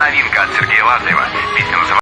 Новинка от Сергея Лазарева. Песня называется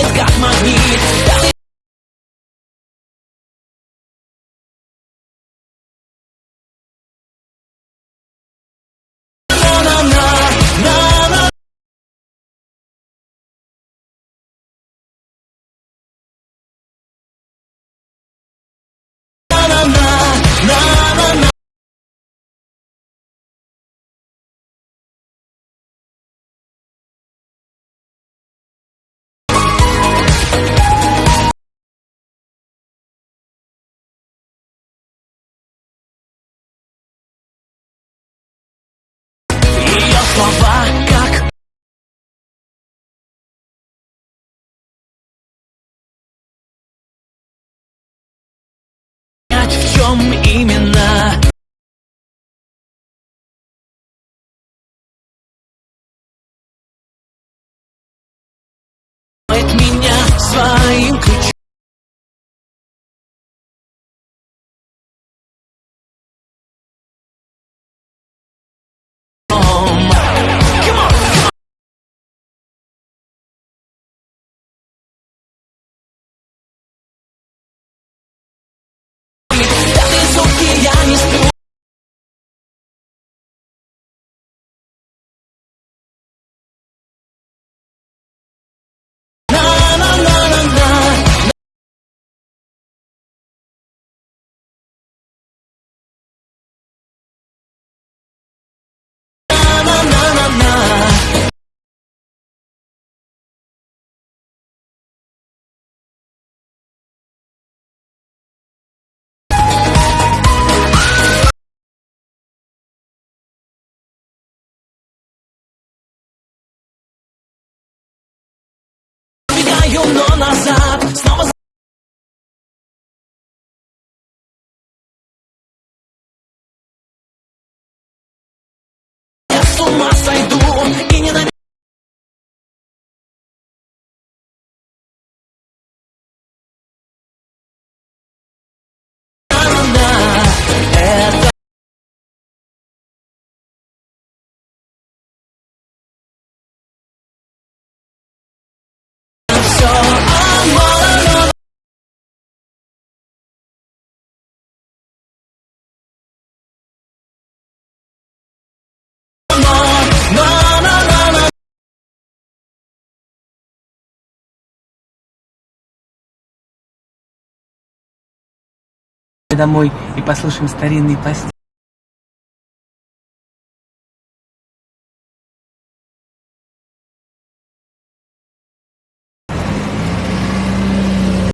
it's got my beat. Слова как понять, в чем именно меня своим ключом. Убегаю, но назад. Снова я с ума сойду домой и послушаем старинные песни.